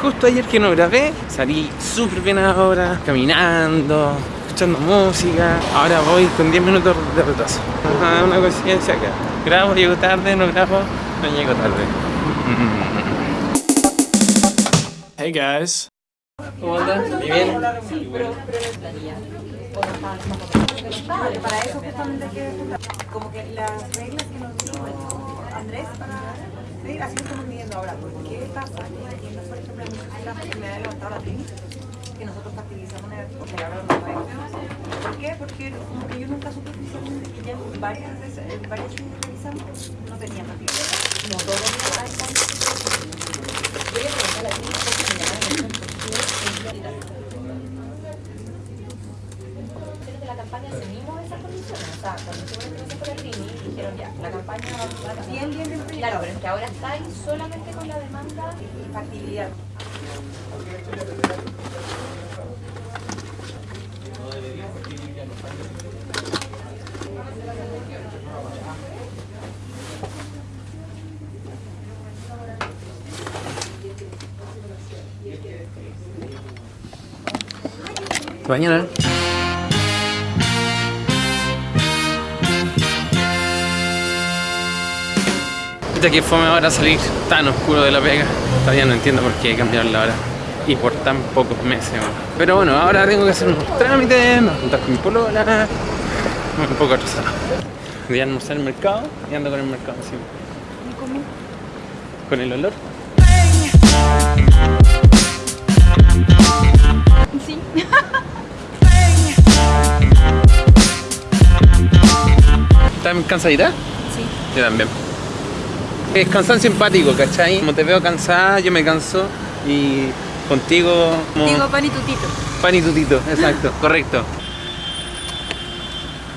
justo ayer que no grabé, salí súper bien ahora, caminando, escuchando música. Ahora voy con 10 minutos de retraso. Ajá, una coincidencia acá. Grabo, llego tarde, no grabo, no llego tarde. Hey guys. ¿Cómo andas? ¿Y bien? Para eso justamente hay que como que las reglas que nos dijo Andrés para sí, así lo estamos midiendo ahora. ¿Por qué pasa? Que me ha levantado la que nosotros facilizamos una porque ahora no. ¿Por qué? Porque como que yo nunca supe que ya varias veces, eh, varias que revisamos no facilidad. No todos los hay Voy a preguntar a la trini porque me llama la campaña seguimos esas condiciones. O sea, cuando hicimos la por el RINI, dijeron ya, la campaña va a bien, bien, bien, bien. Claro, pero es que ahora está ahí solamente con la demanda y factibilidad. Mañana. Ya que fome ahora salir tan oscuro de la pega. Todavía no entiendo por qué cambiaron la hora. Y por tan pocos meses. Pero bueno, ahora tengo que hacer unos trámites, me voy a juntar con mi polola. Un poco atrasado. Voy a almorzar el mercado y ando con el mercado encima. ¿Y cómo? Con el olor. Sí. ¿Estás cansadita? Sí. Yo también. Es cansancio empático, ¿cachai? Como te veo cansada, yo me canso y contigo como Digo pan y tutito. pan y tutito, exacto, correcto.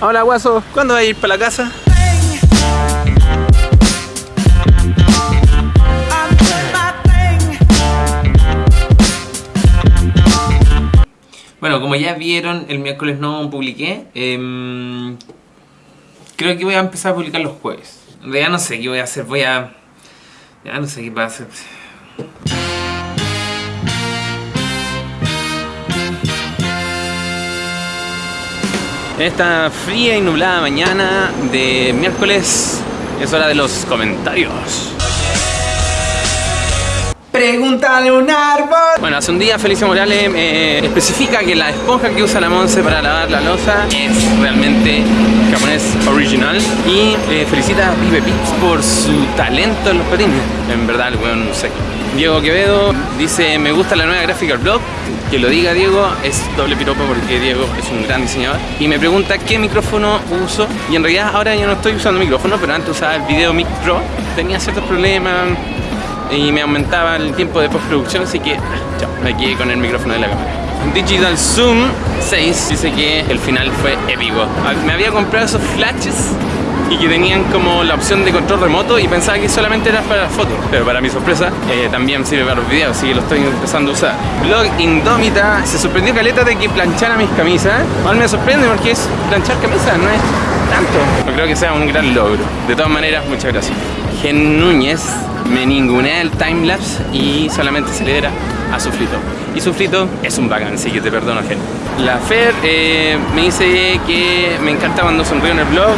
Hola guaso, ¿cuándo vas a ir para la casa? Bueno, como ya vieron, el miércoles no publiqué. em, creo que voy a empezar a publicar los jueves. Realidad no sé qué voy a hacer, voy a... Ya no sé qué va a hacer. En esta fría y nublada mañana de miércoles es hora de los comentarios. Pregúntale un árbol. Bueno, hace un día Felicia Morales eh, especifica que la esponja que usa la Monse para lavar la losa es realmente japonés original y eh, felicita a Pipe Pix por su talento en los patines. En verdad, el weón no sé. Diego Quevedo dice, me gusta la nueva gráfica del blog. Que lo diga Diego, es doble piropo porque Diego es un gran diseñador. Y me pregunta qué micrófono uso. Y en realidad ahora yo no estoy usando micrófono, pero antes usaba el Video Mic Pro. Tenía ciertos problemas, y me aumentaba el tiempo de postproducción, así que chao, me quedé con el micrófono de la cámara. Digital Zoom 6 dice que el final fue épico. Ah, Me había comprado esos flashes y que tenían como la opción de control remoto y pensaba que solamente era para fotos, pero para mi sorpresa eh, también sirve para los videos, así que lo estoy empezando a usar. Blog Indómita se sorprendió caleta de que planchara mis camisas. Igual me sorprende porque es planchar camisas, no es tanto. No creo que sea un gran logro. De todas maneras, muchas gracias. Gen Núñez me ningunea el timelapse y solamente se lidera a Suflito. Y Suflito es un bacán, así que te perdono, Gen. La Fer eh, me dice que me encanta cuando sonrío en el blog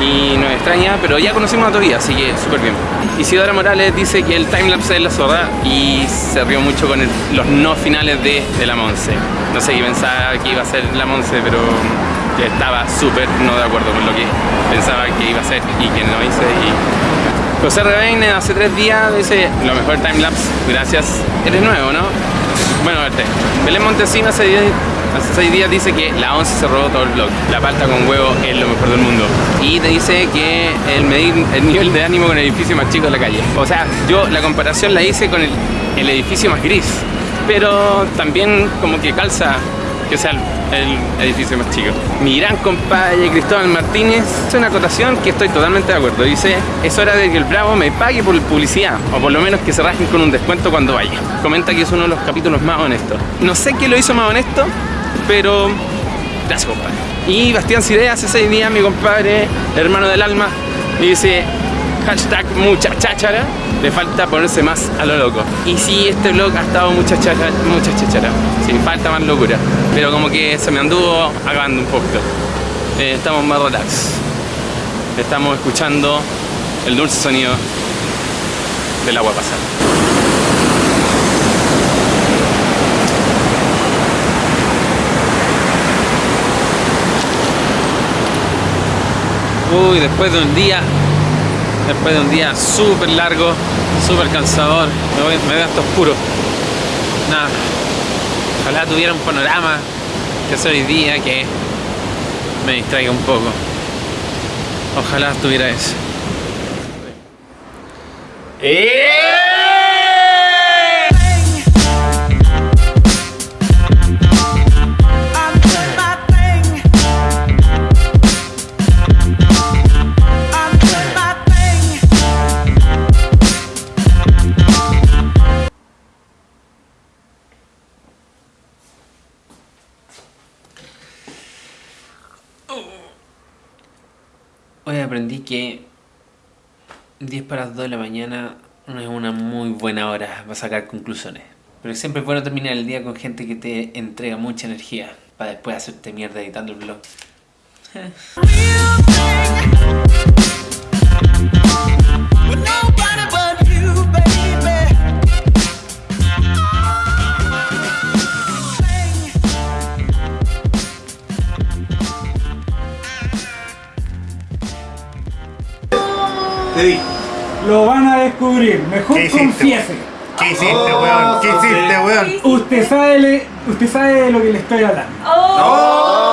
y nos extraña, pero ya conocimos a todavía, así que súper bien. Isidora Morales dice que el timelapse es la zorra y se rió mucho con los no finales de, de la Monse. No sé qué pensaba que iba a ser la Monse, pero yo estaba súper no de acuerdo con lo que pensaba que iba a ser y que no hice. Y... José Rebein hace tres días dice lo mejor timelapse, gracias. Eres nuevo, ¿no? Bueno, verte. Belén Montesino hace, diez- hace seis días dice que la 11 se robó todo el blog. La palta con huevo es lo mejor del mundo. Y te dice que el medir el nivel de ánimo con el edificio más chico de la calle. O sea, yo la comparación la hice con el edificio más gris. Pero también como que calza que sea el, edificio más chico. Mi gran compadre Cristóbal Martínez hace una acotación que estoy totalmente de acuerdo. Dice, es hora de que el Bravo me pague por publicidad, o por lo menos que se rajen con un descuento cuando vaya. Comenta que es uno de los capítulos más honestos. No sé qué lo hizo más honesto, pero gracias compadre. Y Bastián Cide hace seis días, mi compadre, hermano del alma, dice, hashtag mucha cháchara. Le falta ponerse más a lo loco. Y sí, este vlog ha estado mucha chachara, mucha chachara. Sí, falta más locura. Pero como que se me anduvo acabando un poquito. Eh, estamos más relax. Estamos escuchando el dulce sonido del agua pasar. Uy, después de un día, después de un día súper largo, súper cansador, me, veo hasta oscuro. Nada, ojalá tuviera un panorama que hacer hoy día que me distraiga un poco. Ojalá tuviera eso. Hoy aprendí que 10 para las 2 de la mañana no es una muy buena hora para sacar conclusiones. Pero siempre es bueno terminar el día con gente que te entrega mucha energía para después hacerte mierda editando el vlog. Te dije. Lo van a descubrir, mejor ¿Qué confiese. ¿Qué hiciste, weón? ¿Qué hiciste, weón? Usted sabe, le- usted sabe de lo que le estoy hablando. ¡Oh!